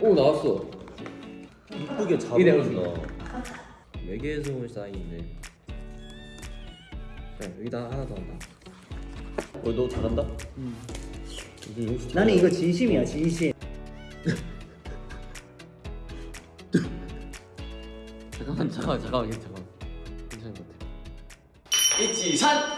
오 나왔어. 이쁘게 어울린다. 외계에서 온 사인인데. 자 여기다 하나 더 한다. 어, 너 잘한다? 음. 이거 용수 나는. 이거 진심이야 진심 잠깐만 잠깐만 잠깐만 잠깐만. 괜찮은 것 같아. 이치산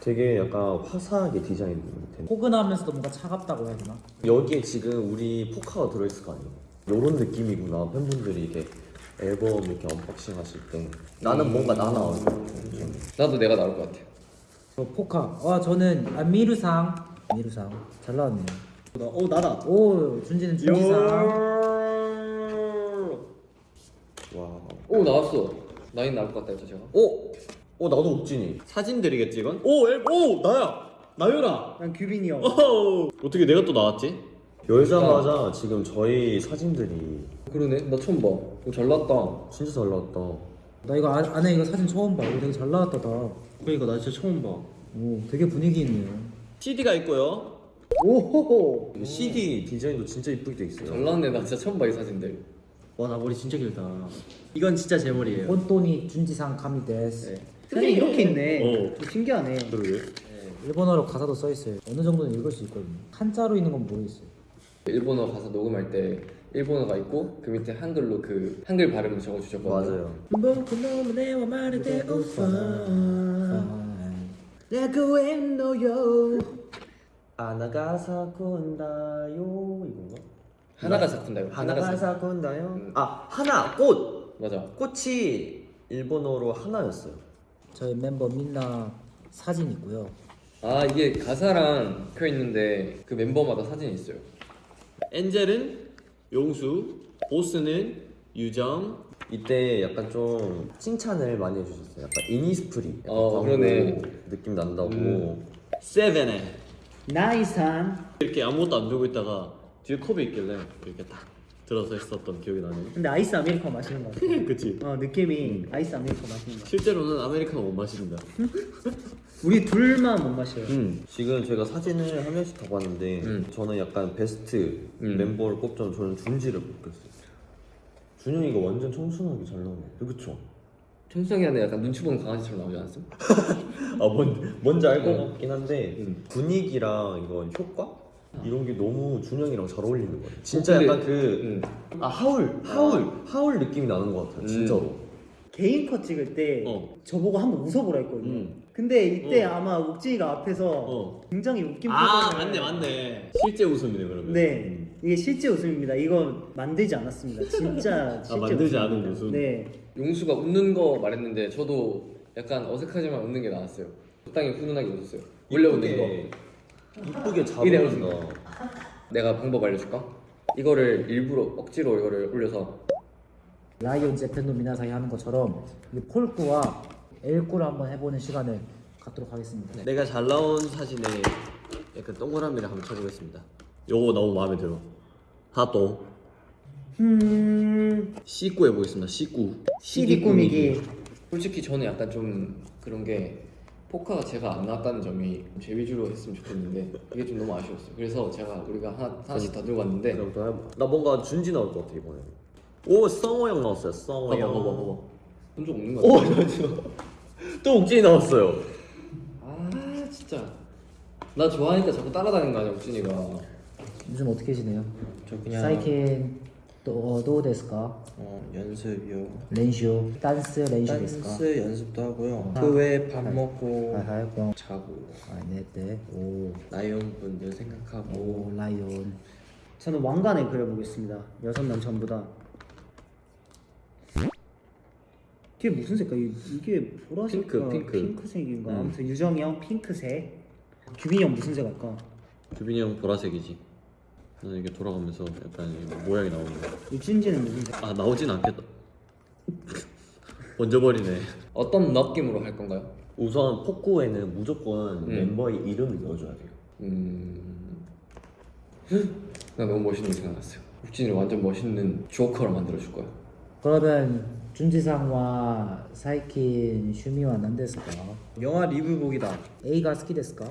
되게 약간 화사하게 디자인 된. 포근하면서도 뭔가 차갑다고 해야 되나? 여기에 지금 우리 포카가 들어있을 거 아니에요? 이런 느낌이구나 팬분들이 이게 앨범 이렇게 언박싱 하실 때 나는 뭔가 나 나올 것 같아. 나도 내가 나올 것 같아. 저 포카 와 저는 아, ミルさん ミルさん 잘 나왔네요 오 나다. 오 준지는 ジュンジさん 와. 오 나왔어. 나인 나올 것 같다 했죠 제가. 오, 오 나도 옥진이. 사진들이겠지 이건? 오, 앨범, 오 나야. 나유라. 난 규빈이 형 오, 어떻게 내가 또 나왔지? 열자마자 지금 저희 사진들이 그러네. 나 처음 봐. 오, 잘 나왔다. 진짜 잘 나왔다. 나 이거 안, 안에 이거 사진 처음 봐 이거 되게 잘 나왔다 다. 그러니까 나 진짜 처음 봐. 오 되게 분위기 있네요 CD가 있고요. 오호호 이거 CD 디자인도 진짜 이쁘게 돼 있어요. 잘 나왔네. 나 진짜 처음 봐 이 사진들. 와 나 머리 진짜 길다. 이건 진짜 제 머리예요. 혼돈이 준지상 카미데스 네. 사진 이렇게 있네 어. 신기하네 그러게. 일본어로 가사도 써 있어요 어느 정도는 읽을 수 있거든요 한자로 있는 건 모르겠어요 일본어 가사 녹음할 때 일본어가 있고 그 밑에 한글로 그 한글 발음을 적어 주셨거든요. 맞아요. 아나가 사 군다요 이건가? 하나가 사쿤다요. 하나가 사 군다요? 음. 아 하나 꽃 맞아. 꽃이 일본어로 하나였어요. 저희 멤버 민나 사진 있고요 아 이게 가사랑 켜 있는데 그 멤버마다 사진이 있어요. 엔젤은 용수, 보스는 유정. 이때 약간 좀 칭찬을 많이 해주셨어요. 약간 이니스프리 약간 어, 그러네. 느낌 난다고. 음. 세븐에 나인さん 이렇게 아무것도 안 들고 있다가 뒤에 컵이 있길래 이렇게 딱 들어서 있었던 기억이 나네요. 근데 아이스 아메리카노 마시는 거 같아 그치? 어 느낌이 아이스 아메리카노 마시는 거 실제로는 아메리카노 못 마십니다. 우리 둘만 못 마셔요 음. 지금 제가 사진을 한 명씩 더 봤는데 음. 저는 약간 베스트 음. 멤버를 꼽자면 저는 준지를 뽑겠어요. 준영이가 완전 청순하게 잘 나오네. 그쵸? 청성이 안에 약간 눈치 보는 강아지처럼 나오지 않았어? 아 뭔, 뭔지 알것 음. 같긴 한데 음. 분위기랑 이건 효과? 이런 게 너무 준영이랑 잘 어울리는 거예요. 진짜 근데- 약간 그 응. 아 하울 하울 하울 느낌이 나는 것 같아요. 음. 진짜로. 개인 컷 찍을 때 어. 저보고 한번 웃어보라 했거든요 음. 근데 이때 어. 아마 욱진이가 앞에서 어. 굉장히 웃긴 아 표정을 맞네 맞네. 실제 웃음이네 그러면. 네 음. 이게 실제 웃음입니다 이거 만들지 않았습니다 진짜 실제 아, 만들지 않은 웃음입니다. 웃음? 네 용수가 웃는 거 말했는데 저도 약간 어색하지만 웃는 게 나왔어요. 적당히 훈훈하게 웃었어요. 원래 웃는 거. 이쁘게 어울린다. 내가 방법 알려줄까? 이거를 일부러 억지로 이거를 올려서 라이온 재팬도 미나사이 하는 것처럼 이 폴꾸와 엘꾸를 한번 해보는 시간을 갖도록 하겠습니다 내가 잘 나온 사진에 약간 동그라미를 한번 쳐보겠습니다. 요거 너무 마음에 들어. 하또 음... C9 해보겠습니다. C9. CD 꾸미기 솔직히 저는 약간 좀 그런 게 포카가 제가 안 나왔다는 점이 제 위주로 했으면 좋겠는데 이게 좀 너무 아쉬웠어요. 그래서 제가 우리가 하나, 하나씩 더 들고 왔는데 그럼 또 해봐. 나 뭔가 준지 나올 것 같아 이번에. 오 성호 형 나왔어요. 성호 봐봐 형. 봐봐 봐봐 본적 없는 거오 같아. 잠시만. 또 옥진이 나왔어요. 아 진짜 나 좋아하니까 자꾸 따라다니는 거 아니야 욱진이가 요즘 어떻게 지내요? 저 그냥 사이켄 또도 데스까? 어, 연습이요. 렌쇼 댄스 렌쇼 데스까? 댄스 연습도 하고요. 아. 그 외에 밥 아. 먹고 하이하이고 자고 아 네 네 오 나이온 분들 생각하고 오 라이온 저는 왕관을 그려보겠습니다 여섯 명 전부 다 이게 무슨 색깔? 이- 이게 보라색 핑크, 핑크. 핑크색인가? 음. 아무튼 유정이 형 핑크색 규빈이 형 무슨 색 할까? 규빈이 형 보라색이지. 나는 이게 돌아가면서 약간 이 모양이 나오는 거. 육신지는 무슨 색? 아 나오진 않겠다. 먼저 버리네. 어떤 느낌으로 할 건가요? 우선 폭구에는 무조건 음. 멤버의 이름을 넣어줘야 돼요. 음... 나 너무 멋있는 게 생각났어요 국진이를 완전 멋있는 조커로 만들어줄 거야 그러면 준지상과 사이킨 슈미와 난데스까? 영화 리뷰 보기다. A가 스키 데스까?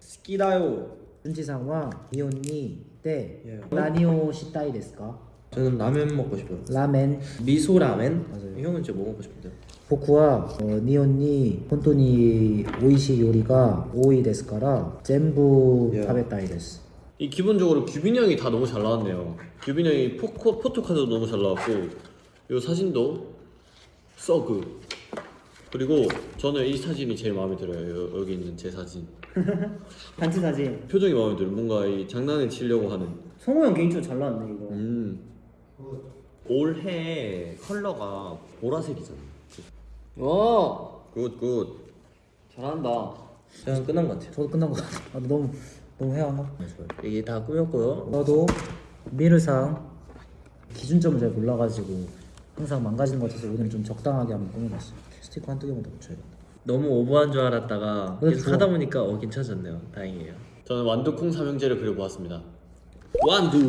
스키다요. 준지상과 미혼니 때 예. 라니오 시타이 데스까? 저는 라면 먹고 싶어요. 라멘 미소 라멘. 맞아요. 형은 진짜 뭐 먹고 싶은데요? 보쿠와 어, 니온니 혼돈이 오이시 요리가 오이 데스카라 전부 예. 타베타이 데스 이 기본적으로 규빈 형이 다 너무 잘 나왔네요. 규빈 형이 포코 포토카드도 너무 잘 나왔고 이 사진도 서그 그리고 저는 이 사진이 제일 마음에 들어요. 여, 여기 있는 제 사진 단체 사진 표정이 마음에 들어요. 뭔가 이 장난을 치려고 하는. 성호 형 개인적으로 잘 나왔네 이거 음. 올해 컬러가 보라색이잖아. 와 good good. 잘한다 저는 끝난 것 같아요. 저도 끝난 것 같아 아, 너무 너무 해왔나? 이게 다 꾸몄고요. 저도 미르상 기준점을 잘 몰라가지고 항상 망가지는 것 같아서 오늘 좀 적당하게 한번 꾸며봤어요 스티커 한두 개만 더 붙여야겠다 너무 오버한 줄 알았다가 그래, 계속 좋아. 하다 보니까 어 괜찮아졌네요. 다행이에요. 저는 완두콩 삼형제를 그려보았습니다. 완두.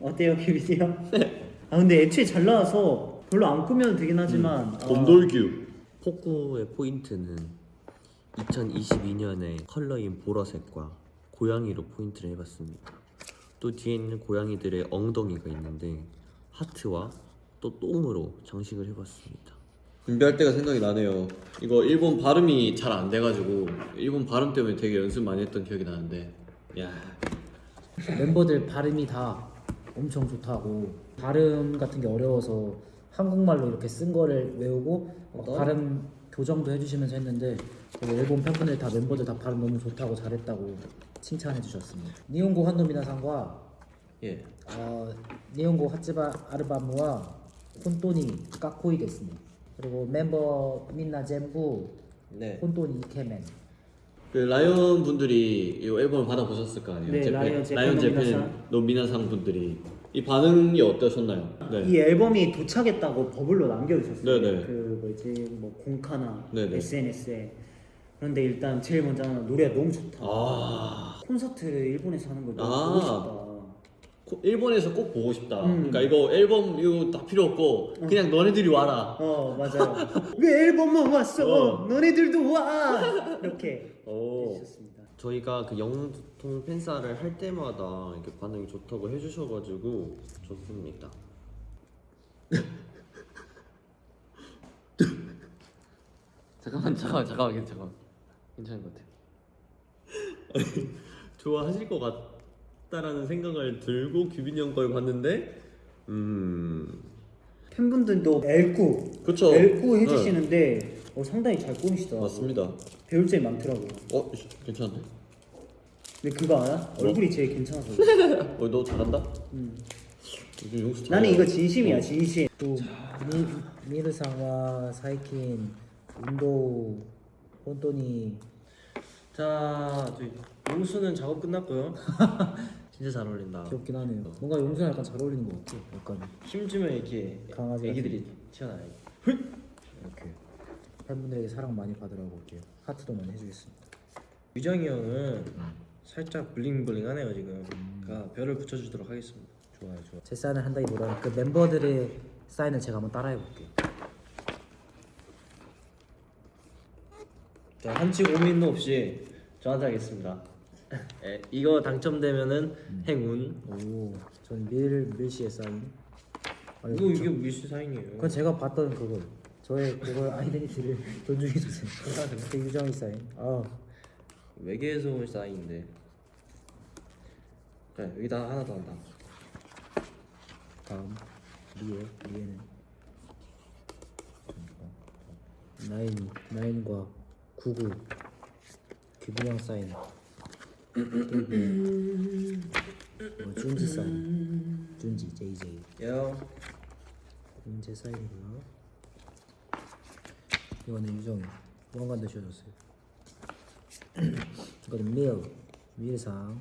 어때요 비비디 형? 아 근데 애초에 잘 나와서 별로 안 꾸며도 되긴 하지만 아, 곰돌규. 폭구의 포인트는 2022년의 컬러인 보라색과 고양이로 포인트를 해봤습니다. 또 뒤에 있는 고양이들의 엉덩이가 있는데 하트와 또 똥으로 장식을 해봤습니다. 준비할 때가 생각이 나네요. 이거 일본 발음이 잘 안 돼가지고 일본 발음 때문에 되게 연습 많이 했던 기억이 나는데, 야, 멤버들 발음이 다 엄청 좋다고 발음 같은 게 어려워서 한국말로 이렇게 쓴 거를 외우고 막 발음 교정도 해주시면서 했는데 일본 팬분들 다 멤버들 다 발음 너무 좋다고 잘했다고 칭찬해 주셨습니다. 日本のファンの皆さんが 예. 어, 日本の初アルバムは本当にかっこいいでした. 그리고 メンバーみんな全部 네. 本当にイケメン 그 라이언 분들이 이 앨범을 받아 보셨을 거 아니에요? 네, Japan, 라이언 Japan 라이언 Japan の皆さん. 분들이 이 반응이 어떠셨나요? 네. 이 앨범이 도착했다고 버블로 남겨주셨어요. 네네. 그 뭐지 뭐 공카나 네네. SNS에. 그런데 일단 제일 먼저 노래가 너무 좋다. 아, 콘서트를 일본에서 하는 걸 너무 아. 보고 싶다. 코- 일본에서 꼭 보고 싶다. 음. 그러니까 이거 앨범 이거 다 필요 없고 그냥 너네들이 와라. 어 맞아요. 왜 앨범만 왔어? 어. 너네들도 와. 이렇게 오. 해주셨습니다. 저희가 그 영통 팬사를 할 때마다 이렇게 반응이 좋다고 해주셔가지고 좋습니다. 잠깐만 잠깐만 잠깐만 괜찮아 괜찮은 것 같아요 좋아하실 것 같 다라는 생각을 들고 규빈이 형 걸 봤는데, 음, 팬분들도 L9, 그쵸. L9 해주시는데 어, 상당히 잘 꾸미시더라고요. 맞습니다. 배울 점이 많더라고요. 어, 씨, 괜찮네. 근데 그거 알아? 뭐? 얼굴이 제일 괜찮아서. 어, 너 잘한다. 음. 요즘 용수 나는. 이거 진심이야 진심 또 미, 미르상와 사이킨 운도 혼돈이 자, 용수는 작업 끝났고요. 진짜 잘 어울린다. 귀엽긴 하네요 뭔가 용수랑 약간 잘 어울리는 것 같아 약간 힘주면 이렇게 강아지 애기들이 튀어나와요. 이렇게 팬분들에게 사랑 많이 받으라고 이렇게 하트도 많이 해주겠습니다 유정이 형은 살짝 블링블링하네요 지금. 그러니까 별을 붙여주도록 하겠습니다. 좋아요 좋아 제 사인을 한다기보다는 그 멤버들의 사인을 제가 한번 따라해 볼게요 한치 고민도 없이 저한테 하겠습니다. 예, 이거 당첨되면은 행운. 오 저는 밀, 밀씨의 사인 아니, 이거 이게 미스 사인이에요. 그건 제가 봤던 그걸 저의 그걸 아이덴티티를 존중해 주세요 그 유정이 사인 아 외계에서 온 사인인데. 자, 여기다 하나 더 한다. 다음 리에 리에는 나인 나인과 구구 규빈형 사인 그리고 어, 준지 사인 준지 JJ 요. 준지 사인이고요 이거는 유정이 왕관도 씌워줬어요 이거는 밀 밀상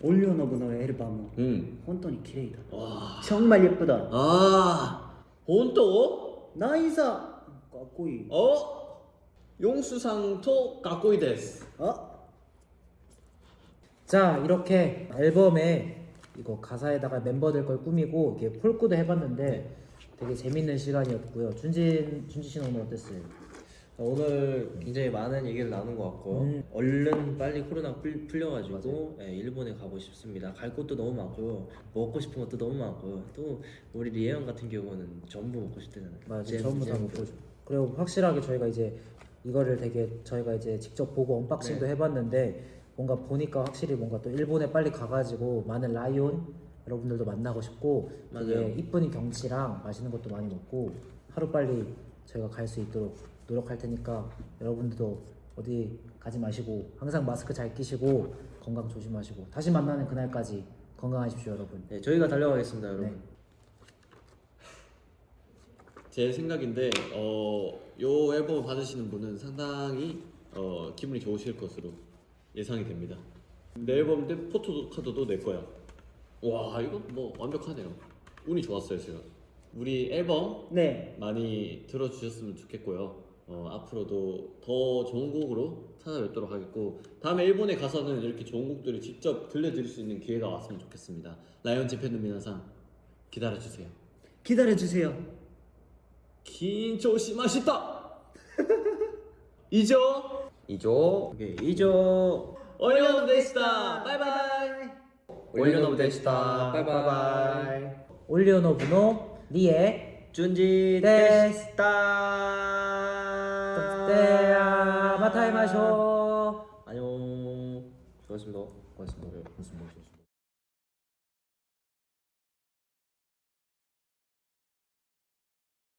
올려 너브너 앨범 うん 本当に綺麗だ 와 정말 예쁘다 아, 본또? 나이사 かっこいい 어? 용수상토 까꼬이 데스. 어? 자 이렇게 앨범에 이거 가사에다가 멤버들 걸 꾸미고 이렇게 폴꾸도 해봤는데 되게 재밌는 시간이었고요. 준지 준지 씨는 오늘 어땠어요? 오늘 굉장히 많은 얘기를 나눈 것 같고 음. 얼른 빨리 코로나 풀, 풀려가지고 예, 일본에 가고 싶습니다. 갈 곳도 너무 많고요. 먹고 싶은 것도 너무 많고요. 또 우리 리에형 같은 경우는 전부 먹고 싶대잖아요. 맞아 잼, 전부 다 잼. 못 보죠. 그리고 확실하게 저희가 이제 이거를 되게 저희가 이제 직접 보고 언박싱도 네. 해봤는데 뭔가 보니까 확실히 뭔가 또 일본에 빨리 가가지고 많은 라이온 여러분들도 만나고 싶고 되게. 이쁜 경치랑 맛있는 것도 많이 먹고 하루 빨리 저희가 갈 수 있도록 노력할 테니까 여러분들도 어디 가지 마시고 항상 마스크 잘 끼시고 건강 조심하시고 다시 만나는 그날까지 건강하십시오 여러분. 네, 저희가 달려가겠습니다, 여러분. 네. 제 생각인데 어, 요 앨범을 받으시는 분은 상당히 어, 기분이 좋으실 것으로 예상이 됩니다. 내 앨범 때 포토카드도 내 거야. 와 이거 뭐 완벽하네요. 운이 좋았어요 제가. 우리 앨범 네 많이 들어주셨으면 좋겠고요. 어, 앞으로도 더 좋은 곡으로 찾아뵙도록 하겠고 다음에 일본에 가서는 이렇게 좋은 곡들을 직접 들려드릴 수 있는 기회가 왔으면 좋겠습니다. 라이온 재팬의 미나상 기다려주세요. 기다려주세요 緊張しました. 以上 以上 오케이, 以上. OnlyOneOf でした. バイバイ. OnlyOneOf でした. バイバイ. OnlyOneOf の 리에 준지 です. でした. では また会いましょう